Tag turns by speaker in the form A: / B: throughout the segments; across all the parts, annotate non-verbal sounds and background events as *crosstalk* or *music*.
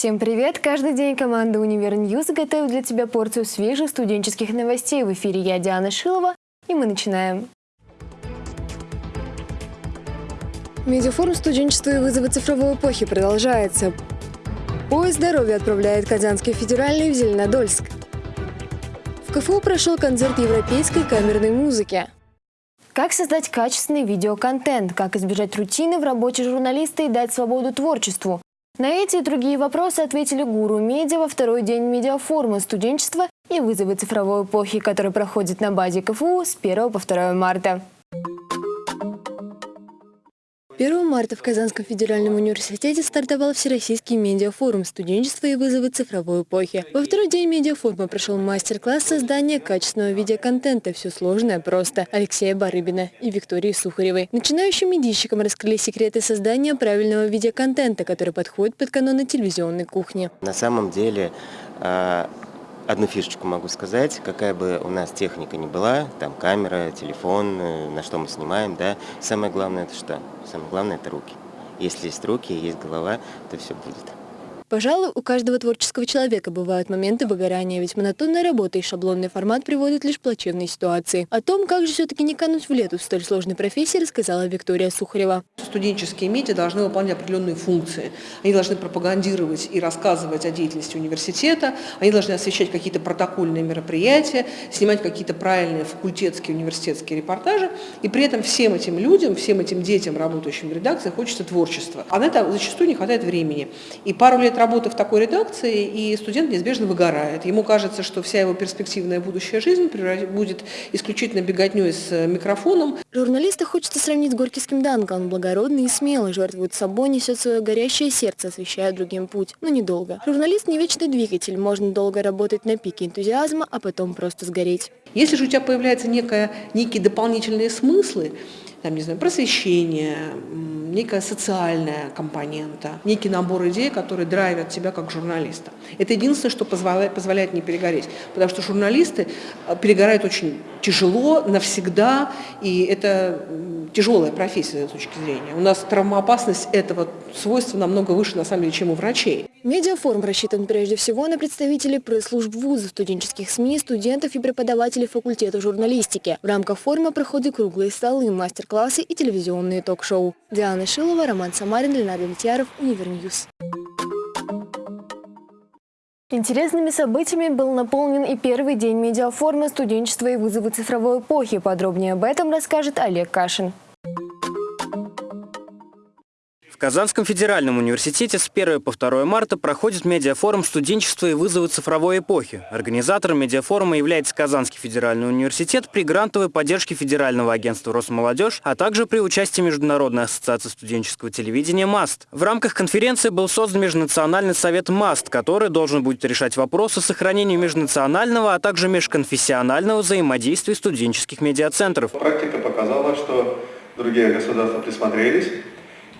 A: Всем привет! Каждый день команда «Univer News» готовит для тебя порцию свежих студенческих новостей. В эфире я, Диана Шилова, и мы начинаем. Медиафорум студенчества и вызовы цифровой эпохи продолжается. Поезд здоровья отправляет Казанский федеральный в Зеленодольск. В КФУ прошел концерт европейской камерной музыки. Как создать качественный видеоконтент? Как избежать рутины в работе журналиста и дать свободу творчеству? На эти и другие вопросы ответили гуру медиа во второй день медиафорума студенчества и вызовы цифровой эпохи, который проходит на базе КФУ с 1 по 2 марта. 1 марта в Казанском федеральном университете стартовал Всероссийский медиафорум «Студенчество и вызовы цифровой эпохи». Во второй день медиафорума прошел мастер-класс создания качественного видеоконтента «Все сложное просто» Алексея Барыбина и Виктории Сухаревой. Начинающим медийщикам раскрыли секреты создания правильного видеоконтента, который подходит под каноны телевизионной кухни.
B: На самом деле а, одну фишечку могу сказать, какая бы у нас техника ни была, там камера, телефон, э, на что мы снимаем, да, самое главное это что? Самое главное это руки. Если есть руки, есть голова, то все будет.
A: Пожалуй, у каждого творческого человека бывают моменты выгорания, ведь монотонная работа и шаблонный формат приводят лишь к плачевной ситуации. О том, как же все-таки не кануть в лету в столь сложной профессии, рассказала Виктория Сухарева.
C: Студенческие медиа должны выполнять определенные функции. Они должны пропагандировать и рассказывать о деятельности университета, они должны освещать какие-то протокольные мероприятия, снимать какие-то правильные факультетские, университетские репортажи. И при этом всем этим людям, всем этим детям, работающим в редакции, хочется творчества. А на это зачастую не хватает времени. И пару лет работы в такой редакции, и студент неизбежно выгорает. Ему кажется, что вся его перспективная будущая жизнь будет исключительно беготней с э, микрофоном.
A: Журналиста хочется сравнить с горькийским Данком. Он благородный и смелый, жертвует собой, несет свое горящее сердце, освещая другим путь. Но недолго. Журналист не вечный двигатель. Можно долго работать на пике энтузиазма, а потом просто сгореть.
C: Если же у тебя появляются некая, некие дополнительные смыслы, там, не знаю, просвещение, некая социальная компонента, некий набор идей, которые драйвят тебя как журналиста. Это единственное, что позволяет, позволяет не перегореть, потому что журналисты э, перегорают очень тяжело, навсегда, и это тяжелая профессия с точки зрения. У нас травмоопасность этого свойства намного выше, на самом деле, чем у врачей.
A: Медиафорум рассчитан прежде всего на представителей пресс-служб вузов, студенческих СМИ, студентов и преподавателей факультета журналистики. В рамках форума проходят круглые столы, мастер-классы и телевизионные ток-шоу. Диана Шилова, Роман Самарин, Леонард Влетьяров, Univer News. Интересными событиями был наполнен и первый день медиафорума студенчества и вызовы цифровой эпохи. Подробнее об этом расскажет Олег Кашин.
D: Казанском федеральном университете с 1 по 2 марта проходит медиафорум «Студенчество и вызовы цифровой эпохи». Организатором медиафорума является Казанский федеральный университет при грантовой поддержке Федерального агентства «Росмолодежь», а также при участии Международной ассоциации студенческого телевидения «МАСТ». В рамках конференции был создан Межнациональный совет «МАСТ», который должен будет решать вопросы сохранения межнационального, а также межконфессионального взаимодействия студенческих медиацентров.
E: Практика показала, что другие государства присмотрелись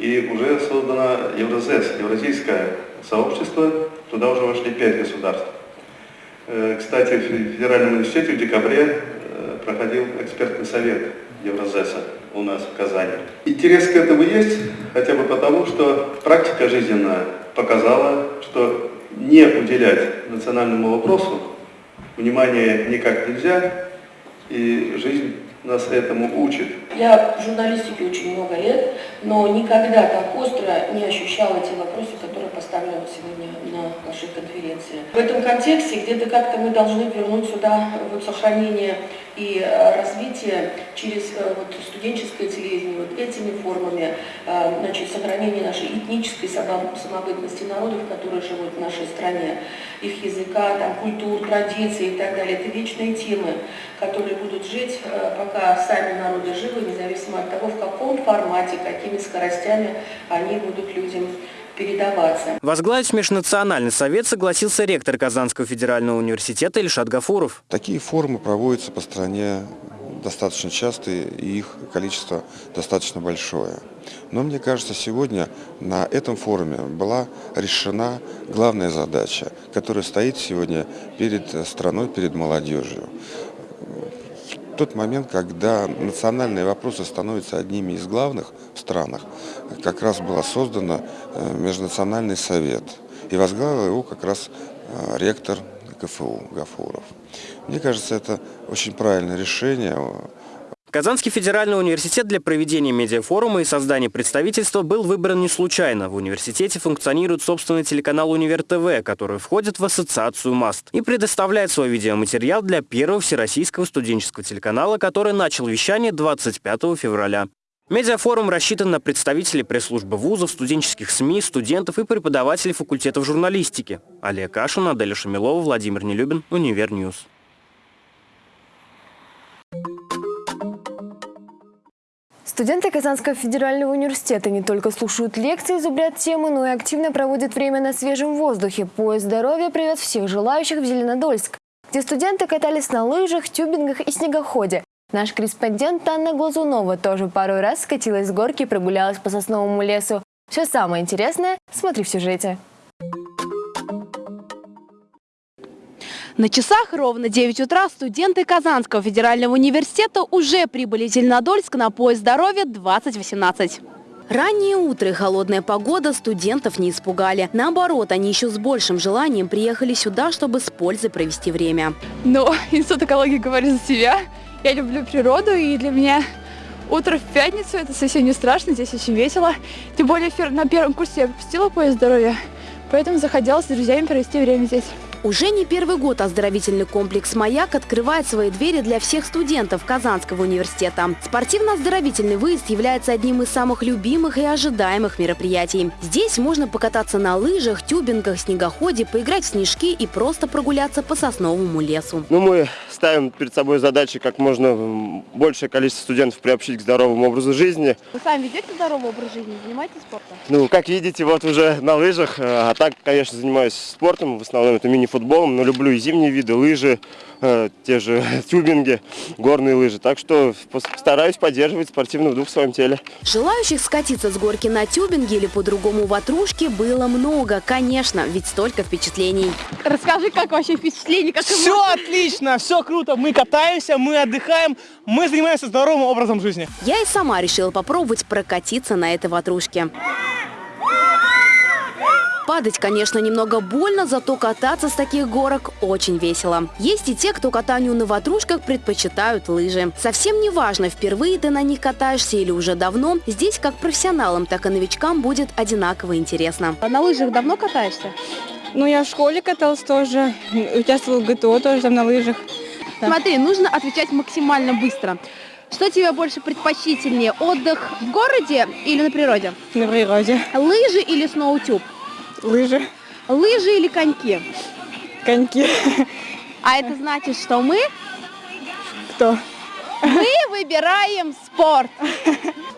E: и уже создано Евразес, Евразийское сообщество, туда уже вошли пять государств. Э, кстати, в Федеральном университете в декабре э, проходил экспертный совет Евразеса у нас в Казани. Интерес к этому есть, хотя бы потому, что практика жизненная показала, что не уделять национальному вопросу внимания никак нельзя, и жизнь нас этому учит.
F: Я в журналистике очень много лет, но никогда так остро не ощущала те вопросы, которые поставлены сегодня на нашей конференции. В этом контексте где-то как-то мы должны вернуть сюда вот сохранение и э, развитие через э, вот, студенческое телевидение, вот этими формами, э, значит, сохранение нашей этнической самобытности народов, которые живут в нашей стране, их языка, там, культур, традиций и так далее. Это вечные темы, которые будут жить, пока сами народы живы, независимо от того, в каком формате, какими скоростями они будут людям передаваться.
D: Возглавить Межнациональный совет согласился ректор Казанского федерального университета Ильшат Гафуров.
G: Такие форумы проводятся по стране достаточно часто, и их количество достаточно большое. Но мне кажется, сегодня на этом форуме была решена главная задача, которая стоит сегодня перед страной, перед молодежью тот момент, когда национальные вопросы становятся одними из главных в странах, как раз было создано э, Межнациональный совет. и возглавил его как раз э, ректор КФУ Гафуров. Мне кажется, это очень правильное решение.
D: Казанский федеральный университет для проведения медиафорума и создания представительства был выбран не случайно. В университете функционирует собственный телеканал «Univer TV», который входит в ассоциацию МАСТ и предоставляет свой видеоматериал для первого всероссийского студенческого телеканала, который начал вещание 25 февраля. Медиафорум рассчитан на представителей пресс-службы вузов, студенческих СМИ, студентов и преподавателей факультетов журналистики. Олег Кашин, Аделя Шамилова, Владимир Нелюбин, Univer News.
A: Студенты Казанского федерального университета не только слушают лекции, зубрят темы, но и активно проводят время на свежем воздухе. Поезд здоровья привез всех желающих в Зеленодольск, где студенты катались на лыжах, тюбингах и снегоходе. Наш корреспондент Анна Глазунова тоже пару раз скатилась с горки и прогулялась по сосновому лесу. Все самое интересное смотри в сюжете.
H: На часах ровно 9 утра студенты Казанского федерального университета уже прибыли в Зеленодольск на поезд здоровья 2018. Раннее утро и холодная погода студентов не испугали. Наоборот, они еще с большим желанием приехали сюда, чтобы с пользой провести время.
I: Но институт экологии говорит за себя. Я люблю природу, и для меня утро в пятницу это совсем не страшно, здесь очень весело. Тем более на первом курсе я пропустила поезд здоровья, поэтому захотелось с друзьями провести время здесь.
H: Уже не первый год оздоровительный комплекс «Маяк» открывает свои двери для всех студентов Казанского университета. Спортивно-оздоровительный выезд является одним из самых любимых и ожидаемых мероприятий. Здесь можно покататься на лыжах, тюбингах, снегоходе, поиграть в снежки и просто прогуляться по сосновому лесу.
J: Ну, мы ставим перед собой задачи как можно большее количество студентов приобщить к здоровому образу жизни.
H: Вы сами ведете здоровый образ жизни, занимаетесь спортом?
J: Ну, как видите, вот уже на лыжах, а так, конечно, занимаюсь спортом, в основном это мини футболом, но люблю и зимние виды, лыжи, э, те же *laughs* тюбинги, горные лыжи. Так что стараюсь поддерживать спортивный дух в своем теле.
H: Желающих скатиться с горки на тюбинге или по-другому ватрушке было много, конечно, ведь столько впечатлений.
I: Расскажи, как вообще впечатление? Как
K: все эмоции? отлично, все круто. Мы катаемся, мы отдыхаем, мы занимаемся здоровым образом жизни.
H: Я и сама решила попробовать прокатиться на этой ватрушке. Падать, конечно, немного больно, зато кататься с таких горок очень весело. Есть и те, кто катанию на ватрушках предпочитают лыжи. Совсем не важно, впервые ты на них катаешься или уже давно, здесь как профессионалам, так и новичкам будет одинаково интересно.
I: А на лыжах давно катаешься? Ну, я в школе каталась тоже, участвовала в ГТО тоже там на лыжах.
H: Да. Смотри, нужно отвечать максимально быстро. Что тебе больше предпочтительнее, отдых в городе или на природе?
I: На природе.
H: Лыжи или сноутюб?
I: Лыжи.
H: Лыжи или коньки?
I: Коньки.
H: А это значит, что мы?
I: Кто?
H: Мы выбираем спорт.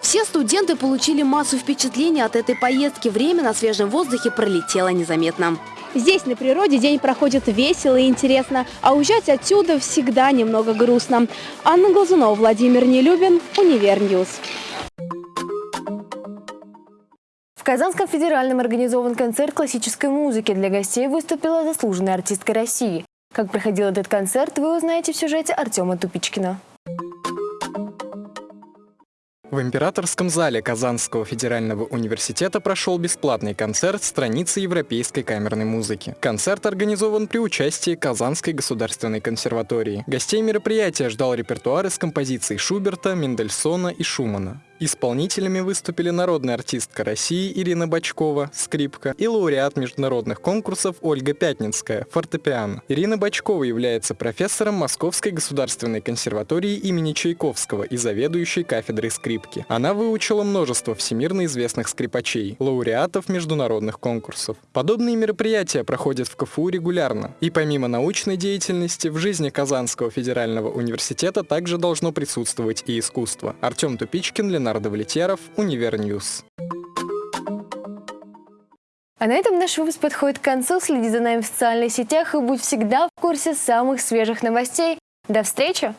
H: Все студенты получили массу впечатлений от этой поездки. Время на свежем воздухе пролетело незаметно. Здесь, на природе, день проходит весело и интересно, а уезжать отсюда всегда немного грустно. Анна Глазунова, Владимир Нелюбин, Univer News.
A: В Казанском федеральном организован концерт классической музыки. Для гостей выступила заслуженная артистка России. Как проходил этот концерт, вы узнаете в сюжете Артема Тупичкина.
L: В Императорском зале Казанского федерального университета прошел бесплатный концерт страницы европейской камерной музыки. Концерт организован при участии Казанской государственной консерватории. Гостей мероприятия ждал репертуар из композиций Шуберта, Мендельсона и Шумана. Исполнителями выступили народная артистка России Ирина Бачкова, скрипка, и лауреат международных конкурсов Ольга Пятницкая, фортепиано. Ирина Бачкова является профессором Московской государственной консерватории имени Чайковского и заведующей кафедрой скрипки. Она выучила множество всемирно известных скрипачей, лауреатов международных конкурсов. Подобные мероприятия проходят в КФУ регулярно. И помимо научной деятельности, в жизни Казанского федерального университета также должно присутствовать и искусство. Артем Тупичкин, Ленардо Леонардо Влетьяров, Univer News.
A: А на этом наш выпуск подходит к концу. Следи за нами в социальных сетях и будь всегда в курсе самых свежих новостей. До встречи!